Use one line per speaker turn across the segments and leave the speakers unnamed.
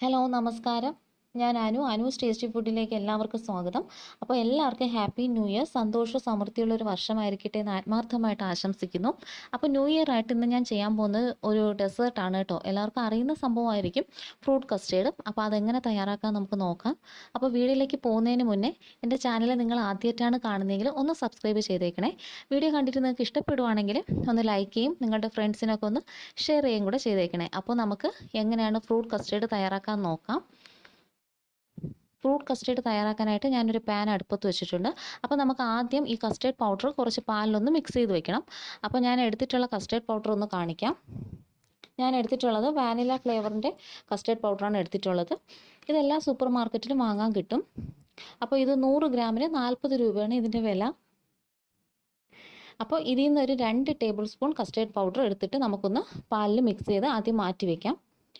hello നമസ്കാരം ഞാൻ അനു അനു സ്റ്റേസ്റ്റി ഫുഡിലേക്ക് എല്ലാവർക്കും സ്വാഗതം അപ്പോൾ എല്ലാവർക്കും ഹാപ്പി ന്യൂ ഇയർ സന്തോഷ സമൃദ്ധിയുള്ള ഒരു വർഷമായിരിക്കട്ടെ എന്ന് ആത്മാർത്ഥമായിട്ട് ആശംസിക്കുന്നു അപ്പോൾ ന്യൂ ഇയർ ആയിട്ട് ഇന്ന് ഞാൻ ചെയ്യാൻ പോകുന്നത് ഒരു ഡെസേർട്ടാണ് കേട്ടോ എല്ലാവർക്കും അറിയുന്ന സംഭവമായിരിക്കും ഫ്രൂട്ട് കസ്റ്റേർഡ് അപ്പോൾ അതെങ്ങനെ തയ്യാറാക്കാൻ നമുക്ക് നോക്കാം അപ്പോൾ വീഡിയോയിലേക്ക് പോകുന്നതിന് മുന്നേ എൻ്റെ ചാനൽ നിങ്ങൾ ആദ്യമായിട്ടാണ് കാണുന്നതെങ്കിൽ ഒന്ന് സബ്സ്ക്രൈബ് ചെയ്തേക്കണേ വീഡിയോ കണ്ടിട്ട് നിങ്ങൾക്ക് ഇഷ്ടപ്പെടുവാണെങ്കിൽ ഒന്ന് ലൈക്ക് ചെയ്യും നിങ്ങളുടെ ഫ്രണ്ട്സിനൊക്കെ ഒന്ന് ഷെയർ ചെയ്യുകയും കൂടെ ചെയ്തേക്കണേ അപ്പോൾ നമുക്ക് എങ്ങനെയാണ് ഫ്രൂട്ട് കസ്റ്റേർഡ് തയ്യാറാക്കാൻ നോക്കാം ഫ്രൂട്ട് കസ്റ്റേർഡ് തയ്യാറാക്കാനായിട്ട് ഞാനൊരു പാൻ അടുപ്പത്ത് വെച്ചിട്ടുണ്ട് അപ്പോൾ നമുക്ക് ആദ്യം ഈ കസ്റ്റേർഡ് പൗഡർ കുറച്ച് പാലിലൊന്ന് മിക്സ് ചെയ്ത് വെക്കണം അപ്പോൾ ഞാൻ എടുത്തിട്ടുള്ള കസ്റ്റേർഡ് പൗഡർ ഒന്ന് കാണിക്കാം ഞാൻ എടുത്തിട്ടുള്ളത് വാനില ഫ്ലേവറിൻ്റെ കസ്റ്റേർഡ് പൗഡറാണ് എടുത്തിട്ടുള്ളത് ഇതെല്ലാം സൂപ്പർ മാർക്കറ്റിലും വാങ്ങാൻ കിട്ടും അപ്പോൾ ഇത് നൂറ് ഗ്രാമിന് നാൽപ്പത് രൂപയാണ് ഇതിൻ്റെ വില അപ്പോൾ ഇതിൽ നിന്ന് ഒരു രണ്ട് ടേബിൾ സ്പൂൺ കസ്റ്റേർഡ് പൗഡർ എടുത്തിട്ട് നമുക്കൊന്ന് പാലിൽ മിക്സ് ചെയ്ത് ആദ്യം മാറ്റി വയ്ക്കാം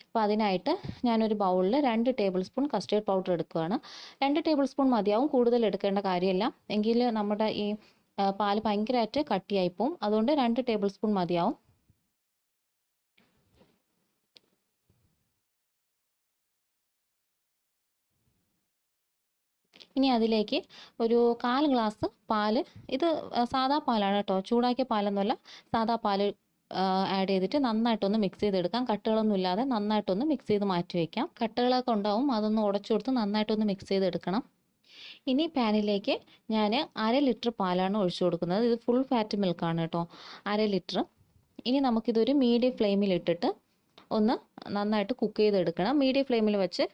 അപ്പോൾ അതിനായിട്ട് ഞാനൊരു ബൗളിൽ രണ്ട് ടേബിൾ സ്പൂൺ കസ്റ്റേർഡ് പൗഡർ എടുക്കുകയാണ് രണ്ട് ടേബിൾ സ്പൂൺ മതിയാവും കൂടുതൽ എടുക്കേണ്ട കാര്യമില്ല എങ്കിൽ നമ്മുടെ ഈ പാൽ ഭയങ്കരമായിട്ട് കട്ടിയായി പോവും അതുകൊണ്ട് രണ്ട് ടേബിൾ സ്പൂൺ മതിയാവും ഇനി അതിലേക്ക് ഒരു കാൽ ഗ്ലാസ് പാല് ഇത് സാധാ പാലാണ് കേട്ടോ ചൂടാക്കിയ പാലൊന്നുമല്ല സാധാ പാല് ആഡ് ചെയ്തിട്ട് നന്നായിട്ടൊന്ന് മിക്സ് ചെയ്തെടുക്കാം കട്ടുകളൊന്നും ഇല്ലാതെ നന്നായിട്ടൊന്ന് മിക്സ് ചെയ്ത് മാറ്റി വയ്ക്കാം കട്ടകളൊക്കെ ഉണ്ടാവും അതൊന്ന് ഉടച്ചു കൊടുത്ത് നന്നായിട്ടൊന്ന് മിക്സ് ചെയ്തെടുക്കണം ഇനി പാനിലേക്ക് ഞാൻ അര ലിറ്റർ പാലാണ് ഒഴിച്ചു കൊടുക്കുന്നത് ഇത് ഫുൾ ഫാറ്റ് മിൽക്കാണ് കേട്ടോ അര ലിറ്റർ ഇനി നമുക്കിതൊരു മീഡിയം ഫ്ലെയിമിൽ ഇട്ടിട്ട് ഒന്ന് നന്നായിട്ട് കുക്ക് ചെയ്തെടുക്കണം മീഡിയം ഫ്ലെയിമിൽ വെച്ച്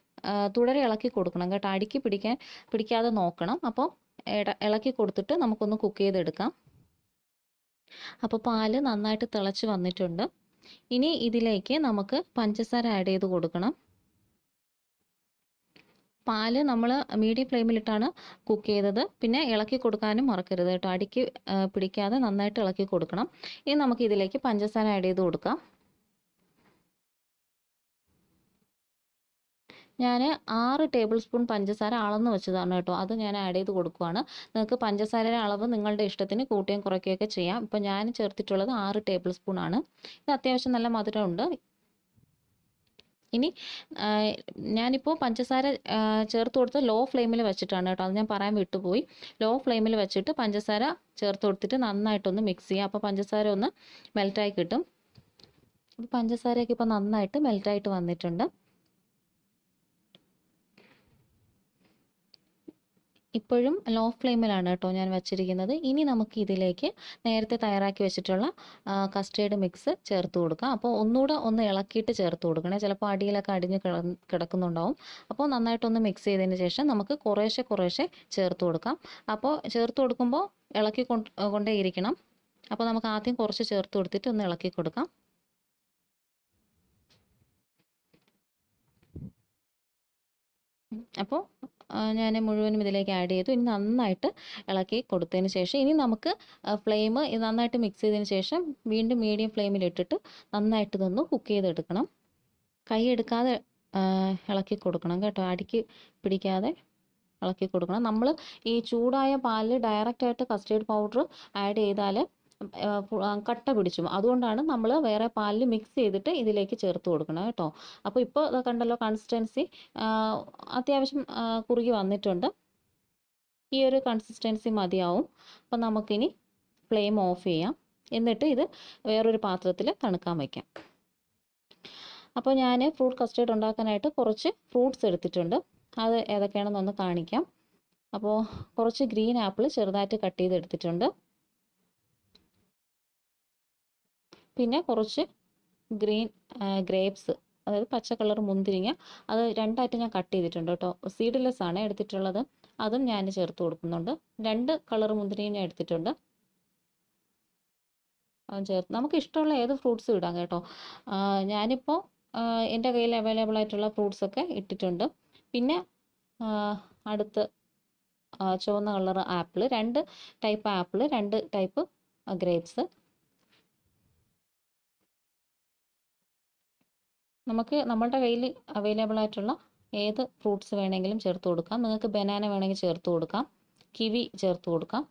തുടരെ ഇളക്കി കൊടുക്കണം കേട്ടോ അടുക്കി പിടിക്കാൻ പിടിക്കാതെ നോക്കണം അപ്പോൾ ഇളക്കി കൊടുത്തിട്ട് നമുക്കൊന്ന് കുക്ക് ചെയ്തെടുക്കാം അപ്പോൾ പാല് നന്നായിട്ട് തിളച്ച് വന്നിട്ടുണ്ട് ഇനി ഇതിലേക്ക് നമുക്ക് പഞ്ചസാര ആഡ് ചെയ്ത് കൊടുക്കണം പാല് നമ്മൾ മീഡിയം ഫ്ലെയിമിലിട്ടാണ് കുക്ക് ചെയ്തത് പിന്നെ ഇളക്കി കൊടുക്കാനും മറക്കരുത് കേട്ടോ അടിക്ക് പിടിക്കാതെ നന്നായിട്ട് ഇളക്കി കൊടുക്കണം ഇനി നമുക്ക് ഇതിലേക്ക് പഞ്ചസാര ആഡ് ചെയ്ത് കൊടുക്കാം ഞാൻ ആറ് ടേബിൾ സ്പൂൺ പഞ്ചസാര അളന്ന് വെച്ചതാണ് കേട്ടോ അത് ഞാൻ ആഡ് ചെയ്ത് കൊടുക്കുവാണ് നിങ്ങൾക്ക് പഞ്ചസാരയുടെ അളവ് നിങ്ങളുടെ ഇഷ്ടത്തിന് കൂട്ടുകയും കുറയ്ക്കുകയൊക്കെ ചെയ്യാം ഇപ്പം ഞാൻ ചേർത്തിട്ടുള്ളത് ആറ് ടേബിൾ സ്പൂൺ ആണ് ഇത് അത്യാവശ്യം നല്ല മധുരമുണ്ട് ഇനി ഞാനിപ്പോൾ പഞ്ചസാര ചേർത്ത് കൊടുത്ത് ലോ ഫ്ലെയിമിൽ വെച്ചിട്ടാണ് കേട്ടോ അത് ഞാൻ പറയാൻ വിട്ടുപോയി ലോ ഫ്ലെയിമിൽ വെച്ചിട്ട് പഞ്ചസാര ചേർത്ത് കൊടുത്തിട്ട് നന്നായിട്ടൊന്ന് മിക്സ് ചെയ്യുക അപ്പോൾ പഞ്ചസാര ഒന്ന് മെൽറ്റായി കിട്ടും പഞ്ചസാരയൊക്കെ ഇപ്പോൾ നന്നായിട്ട് മെൽറ്റായിട്ട് വന്നിട്ടുണ്ട് ഇപ്പോഴും ലോ ഫ്ലെയിമിലാണ് കേട്ടോ ഞാൻ വെച്ചിരിക്കുന്നത് ഇനി നമുക്ക് ഇതിലേക്ക് നേരത്തെ തയ്യാറാക്കി വെച്ചിട്ടുള്ള കസ്റ്റേർഡ് മിക്സ് ചേർത്ത് കൊടുക്കാം അപ്പോൾ ഒന്നുകൂടെ ഒന്ന് ഇളക്കിയിട്ട് ചേർത്ത് കൊടുക്കണേ ചിലപ്പോൾ അടിയിലൊക്കെ അടിഞ്ഞ് കിടക്കുന്നുണ്ടാവും അപ്പോൾ നന്നായിട്ടൊന്ന് മിക്സ് ചെയ്തതിന് ശേഷം നമുക്ക് കുറേശ്ശെ കുറേശ്ശെ ചേർത്ത് കൊടുക്കാം അപ്പോൾ ചേർത്ത് കൊടുക്കുമ്പോൾ ഇളക്കി കൊണ്ടേ ഇരിക്കണം അപ്പോൾ നമുക്ക് ആദ്യം കുറച്ച് ചേർത്ത് കൊടുത്തിട്ട് ഒന്ന് ഇളക്കി കൊടുക്കാം അപ്പോൾ ഞാൻ മുഴുവനും ഇതിലേക്ക് ആഡ് ചെയ്തു ഇനി നന്നായിട്ട് ഇളക്കി കൊടുത്തതിന് ശേഷം ഇനി നമുക്ക് ഫ്ലെയിം നന്നായിട്ട് മിക്സ് ചെയ്തതിന് ശേഷം വീണ്ടും മീഡിയം ഫ്ലെയിമിലിട്ടിട്ട് നന്നായിട്ട് ഇതൊന്ന് കുക്ക് ചെയ്തെടുക്കണം കൈ എടുക്കാതെ ഇളക്കി കൊടുക്കണം കേട്ടോ അടിക്ക് പിടിക്കാതെ ഇളക്കി കൊടുക്കണം നമ്മൾ ഈ ചൂടായ പാലിൽ ഡയറക്റ്റായിട്ട് കസ്റ്റേർഡ് പൗഡർ ആഡ് ചെയ്താൽ കട്ട പിടിച്ചും അതുകൊണ്ടാണ് നമ്മൾ വേറെ പാലിൽ മിക്സ് ചെയ്തിട്ട് ഇതിലേക്ക് ചേർത്ത് കൊടുക്കണം കേട്ടോ അപ്പോൾ ഇപ്പോൾ കണ്ടല്ലോ കൺസിസ്റ്റൻസി അത്യാവശ്യം കുറുകി വന്നിട്ടുണ്ട് ഈ ഒരു കൺസിസ്റ്റൻസി മതിയാവും അപ്പം നമുക്കിനി ഫ്ലെയിം ഓഫ് ചെയ്യാം എന്നിട്ട് ഇത് വേറൊരു പാത്രത്തിൽ തണുക്കാൻ വയ്ക്കാം അപ്പോൾ ഞാൻ ഫ്രൂട്ട് കസ്റ്റേർഡ് ഉണ്ടാക്കാനായിട്ട് കുറച്ച് ഫ്രൂട്ട്സ് എടുത്തിട്ടുണ്ട് അത് ഏതൊക്കെയാണെന്നൊന്ന് കാണിക്കാം അപ്പോൾ കുറച്ച് ഗ്രീൻ ആപ്പിൾ ചെറുതായിട്ട് കട്ട് ചെയ്തെടുത്തിട്ടുണ്ട് പിന്നെ കുറച്ച് ഗ്രീൻ ഗ്രേപ്സ് അതായത് പച്ച കളർ മുന്തിരിങ്ങ അത് രണ്ടായിട്ട് ഞാൻ കട്ട് ചെയ്തിട്ടുണ്ട് കേട്ടോ സീഡ്ലെസ് ആണ് എടുത്തിട്ടുള്ളത് അതും ഞാൻ ചേർത്ത് കൊടുക്കുന്നുണ്ട് രണ്ട് കളർ മുന്തിരിങ്ങ ഞാൻ എടുത്തിട്ടുണ്ട് ചേർത്ത് നമുക്ക് ഇഷ്ടമുള്ള ഏത് ഫ്രൂട്ട്സും ഇടാം കേട്ടോ ഞാനിപ്പോൾ എൻ്റെ കയ്യിൽ അവൈലബിൾ ആയിട്ടുള്ള ഫ്രൂട്ട്സ് ഒക്കെ ഇട്ടിട്ടുണ്ട് പിന്നെ അടുത്ത് ചുവന്ന കളർ ആപ്പിൾ രണ്ട് ടൈപ്പ് ആപ്പിൾ രണ്ട് ടൈപ്പ് ഗ്രേപ്സ് നമുക്ക് നമ്മളുടെ കയ്യിൽ അവൈലബിൾ ആയിട്ടുള്ള ഏത് ഫ്രൂട്ട്സ് വേണമെങ്കിലും ചേർത്ത് കൊടുക്കാം നിങ്ങൾക്ക് ബനാന വേണമെങ്കിൽ ചേർത്ത് കൊടുക്കാം കിവി ചേർത്ത് കൊടുക്കാം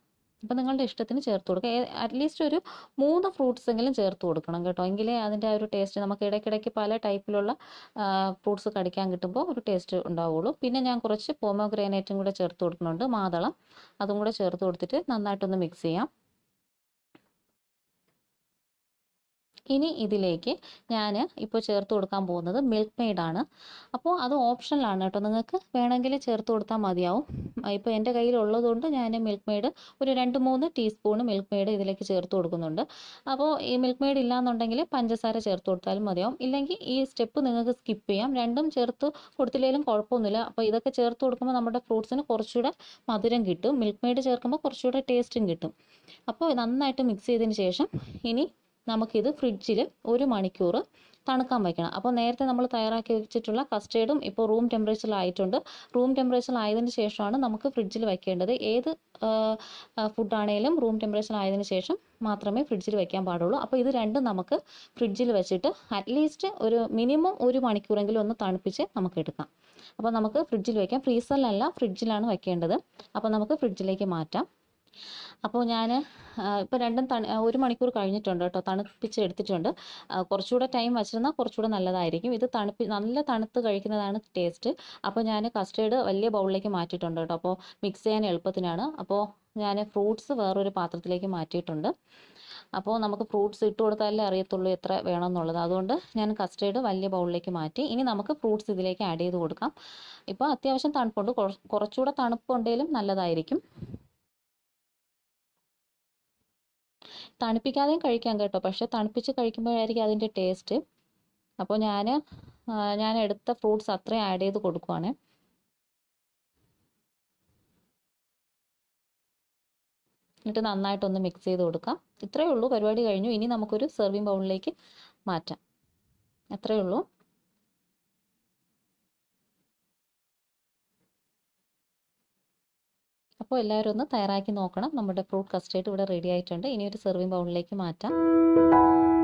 അപ്പോൾ നിങ്ങളുടെ ഇഷ്ടത്തിന് ചേർത്ത് കൊടുക്കുക അറ്റ്ലീസ്റ്റ് ഒരു മൂന്ന് ഫ്രൂട്ട്സ് എങ്കിലും ചേർത്ത് കൊടുക്കണം കേട്ടോ എങ്കിലേ അതിൻ്റെ ആ ഒരു ടേസ്റ്റ് നമുക്ക് ഇടയ്ക്കിടയ്ക്ക് പല ടൈപ്പിലുള്ള ഫ്രൂട്ട്സ് കടിക്കാൻ കിട്ടുമ്പോൾ ഒരു ടേസ്റ്റ് ഉണ്ടാവുള്ളൂ പിന്നെ ഞാൻ കുറച്ച് പോമോഗ്രാനേറ്റും കൂടെ ചേർത്ത് കൊടുക്കുന്നുണ്ട് മാതളം അതും കൂടെ ചേർത്ത് കൊടുത്തിട്ട് നന്നായിട്ടൊന്ന് മിക്സ് ചെയ്യാം ഇനി ഇതിലേക്ക് ഞാൻ ഇപ്പോൾ ചേർത്ത് കൊടുക്കാൻ പോകുന്നത് മിൽക്ക് മെയ്ഡാണ് അപ്പോൾ അത് ഓപ്ഷനിലാണ് കേട്ടോ നിങ്ങൾക്ക് വേണമെങ്കിൽ ചേർത്ത് കൊടുത്താൽ മതിയാവും ഇപ്പോൾ എൻ്റെ കയ്യിലുള്ളതുകൊണ്ട് ഞാൻ മിൽക്ക് മെയ്ഡ് ഒരു രണ്ട് മൂന്ന് ടീസ്പൂൺ മിൽക്ക് മെയ്ഡ് ഇതിലേക്ക് ചേർത്ത് കൊടുക്കുന്നുണ്ട് അപ്പോൾ ഈ മിൽക്ക് മെയ്ഡ് ഇല്ലാന്നുണ്ടെങ്കിൽ പഞ്ചസാര ചേർത്ത് കൊടുത്താലും മതിയാവും ഇല്ലെങ്കിൽ ഈ സ്റ്റെപ്പ് നിങ്ങൾക്ക് സ്കിപ്പ് ചെയ്യാം രണ്ടും ചേർത്ത് കൊടുത്തില്ലെങ്കിലും കുഴപ്പമൊന്നുമില്ല അപ്പോൾ ഇതൊക്കെ ചേർത്ത് കൊടുക്കുമ്പോൾ നമ്മുടെ ഫ്രൂട്ട്സിന് കുറച്ചുകൂടെ മധുരം കിട്ടും മിൽക്ക് മെയ്ഡ് ചേർക്കുമ്പോൾ കുറച്ചുകൂടെ ടേസ്റ്റും കിട്ടും അപ്പോൾ നന്നായിട്ട് മിക്സ് ചെയ്തതിന് ശേഷം ഇനി നമുക്കിത് ഫ്രിഡ്ജിൽ ഒരു മണിക്കൂർ തണുക്കാൻ വയ്ക്കണം അപ്പോൾ നേരത്തെ നമ്മൾ തയ്യാറാക്കി വെച്ചിട്ടുള്ള കസ്റ്റേർഡും ഇപ്പോൾ റൂം ടെമ്പറേച്ചറിലായിട്ടുണ്ട് റൂം ടെമ്പറേച്ചറിലായതിനു ശേഷമാണ് നമുക്ക് ഫ്രിഡ്ജിൽ വയ്ക്കേണ്ടത് ഏത് ഫുഡാണേലും റൂം ടെമ്പറേച്ചറിലായതിനു ശേഷം മാത്രമേ ഫ്രിഡ്ജിൽ വയ്ക്കാൻ പാടുള്ളൂ അപ്പോൾ ഇത് രണ്ടും നമുക്ക് ഫ്രിഡ്ജിൽ വെച്ചിട്ട് അറ്റ്ലീസ്റ്റ് ഒരു മിനിമം ഒരു മണിക്കൂറെങ്കിലും ഒന്ന് തണുപ്പിച്ച് നമുക്ക് എടുക്കാം അപ്പോൾ നമുക്ക് ഫ്രിഡ്ജിൽ വയ്ക്കാം ഫ്രീസറിലല്ല ഫ്രിഡ്ജിലാണ് വയ്ക്കേണ്ടത് അപ്പോൾ നമുക്ക് ഫ്രിഡ്ജിലേക്ക് മാറ്റാം അപ്പോൾ ഞാൻ ഇപ്പോൾ രണ്ടും തണു ഒരു മണിക്കൂർ കഴിഞ്ഞിട്ടുണ്ട് കേട്ടോ തണുപ്പിച്ച് എടുത്തിട്ടുണ്ട് കുറച്ചുകൂടെ ടൈം വച്ചിരുന്നാൽ കുറച്ചുകൂടെ നല്ലതായിരിക്കും ഇത് തണുപ്പി നല്ല തണുത്ത് കഴിക്കുന്നതാണ് ടേസ്റ്റ് അപ്പോൾ ഞാൻ കസ്റ്റേർഡ് വലിയ ബൗളിലേക്ക് മാറ്റിയിട്ടുണ്ട് കേട്ടോ അപ്പോൾ മിക്സ് ചെയ്യാൻ എളുപ്പത്തിനാണ് അപ്പോൾ ഞാൻ ഫ്രൂട്ട്സ് വേറൊരു പാത്രത്തിലേക്ക് മാറ്റിയിട്ടുണ്ട് അപ്പോൾ നമുക്ക് ഫ്രൂട്ട്സ് ഇട്ട് കൊടുത്താലേ അറിയത്തുള്ളൂ എത്ര വേണമെന്നുള്ളത് അതുകൊണ്ട് ഞാൻ കസ്റ്റേർഡ് വലിയ ബൗളിലേക്ക് മാറ്റി ഇനി നമുക്ക് ഫ്രൂട്ട്സ് ഇതിലേക്ക് ആഡ് ചെയ്ത് കൊടുക്കാം ഇപ്പോൾ അത്യാവശ്യം തണുപ്പുണ്ട് കുറച്ചുകൂടെ തണുപ്പുണ്ടെങ്കിലും നല്ലതായിരിക്കും തണുപ്പിക്കാതെയും കഴിക്കാം കേട്ടോ പക്ഷെ തണുപ്പിച്ച് കഴിക്കുമ്പോഴായിരിക്കും അതിൻ്റെ ടേസ്റ്റ് അപ്പോൾ ഞാൻ ഞാൻ എടുത്ത ഫ്രൂട്ട്സ് അത്രയും ആഡ് ചെയ്ത് കൊടുക്കുവാണ് എന്നിട്ട് നന്നായിട്ടൊന്ന് മിക്സ് ചെയ്ത് കൊടുക്കാം ഇത്രയേ ഉള്ളൂ പരിപാടി കഴിഞ്ഞു ഇനി നമുക്കൊരു സെർവിങ് ബൗളിലേക്ക് മാറ്റാം അത്രയേ ഉള്ളൂ അപ്പോൾ എല്ലാവരും ഒന്ന് തയ്യാറാക്കി നോക്കണം നമ്മുടെ ഫ്രൂട്ട് കസ്റ്റേർഡ് ഇവിടെ റെഡി ആയിട്ടുണ്ട് ഇനി ഒരു സെർവിങ് ബൗളിലേക്ക് മാറ്റാം